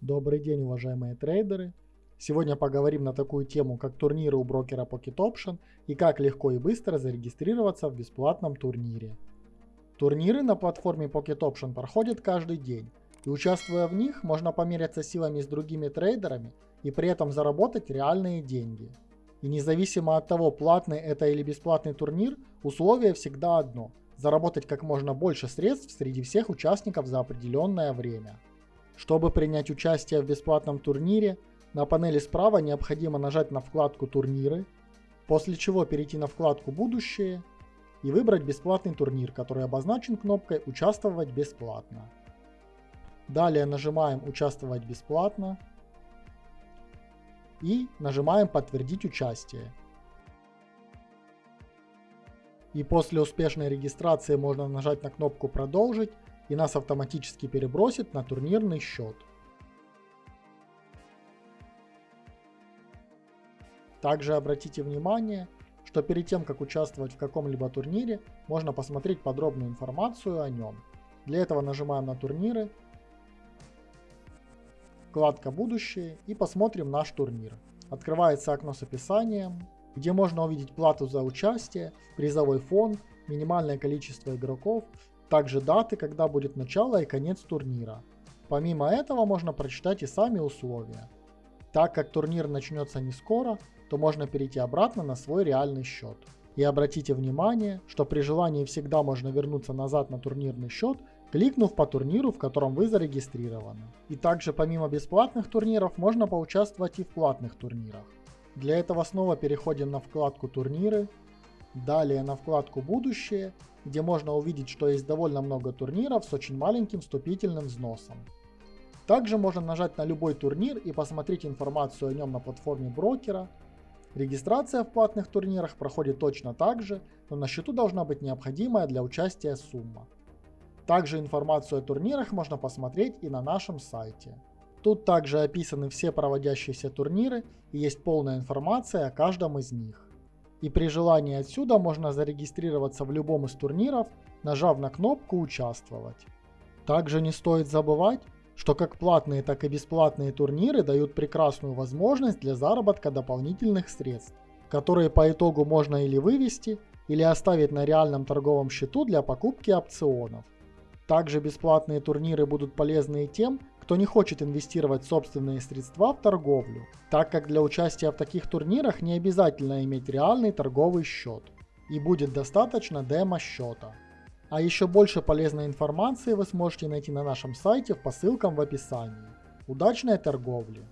Добрый день, уважаемые трейдеры! Сегодня поговорим на такую тему, как турниры у брокера Pocket Option и как легко и быстро зарегистрироваться в бесплатном турнире. Турниры на платформе Pocket Option проходят каждый день, и участвуя в них, можно померяться силами с другими трейдерами и при этом заработать реальные деньги. И независимо от того, платный это или бесплатный турнир, условие всегда одно – заработать как можно больше средств среди всех участников за определенное время. Чтобы принять участие в бесплатном турнире, на панели справа необходимо нажать на вкладку «Турниры», после чего перейти на вкладку «Будущее» и выбрать бесплатный турнир, который обозначен кнопкой «Участвовать бесплатно». Далее нажимаем «Участвовать бесплатно» и нажимаем «Подтвердить участие». И после успешной регистрации можно нажать на кнопку «Продолжить» и нас автоматически перебросит на турнирный счет. Также обратите внимание, что перед тем как участвовать в каком-либо турнире, можно посмотреть подробную информацию о нем. Для этого нажимаем на турниры, вкладка будущее и посмотрим наш турнир. Открывается окно с описанием, где можно увидеть плату за участие, призовой фонд, минимальное количество игроков, также даты, когда будет начало и конец турнира. Помимо этого можно прочитать и сами условия. Так как турнир начнется не скоро, то можно перейти обратно на свой реальный счет. И обратите внимание, что при желании всегда можно вернуться назад на турнирный счет, кликнув по турниру, в котором вы зарегистрированы. И также помимо бесплатных турниров можно поучаствовать и в платных турнирах. Для этого снова переходим на вкладку турниры, далее на вкладку будущее где можно увидеть, что есть довольно много турниров с очень маленьким вступительным взносом. Также можно нажать на любой турнир и посмотреть информацию о нем на платформе брокера. Регистрация в платных турнирах проходит точно так же, но на счету должна быть необходимая для участия сумма. Также информацию о турнирах можно посмотреть и на нашем сайте. Тут также описаны все проводящиеся турниры и есть полная информация о каждом из них. И при желании отсюда можно зарегистрироваться в любом из турниров, нажав на кнопку «Участвовать». Также не стоит забывать, что как платные, так и бесплатные турниры дают прекрасную возможность для заработка дополнительных средств, которые по итогу можно или вывести, или оставить на реальном торговом счету для покупки опционов. Также бесплатные турниры будут полезны и тем, кто не хочет инвестировать собственные средства в торговлю, так как для участия в таких турнирах не обязательно иметь реальный торговый счет, и будет достаточно демо-счета. А еще больше полезной информации вы сможете найти на нашем сайте по ссылкам в описании. Удачной торговли!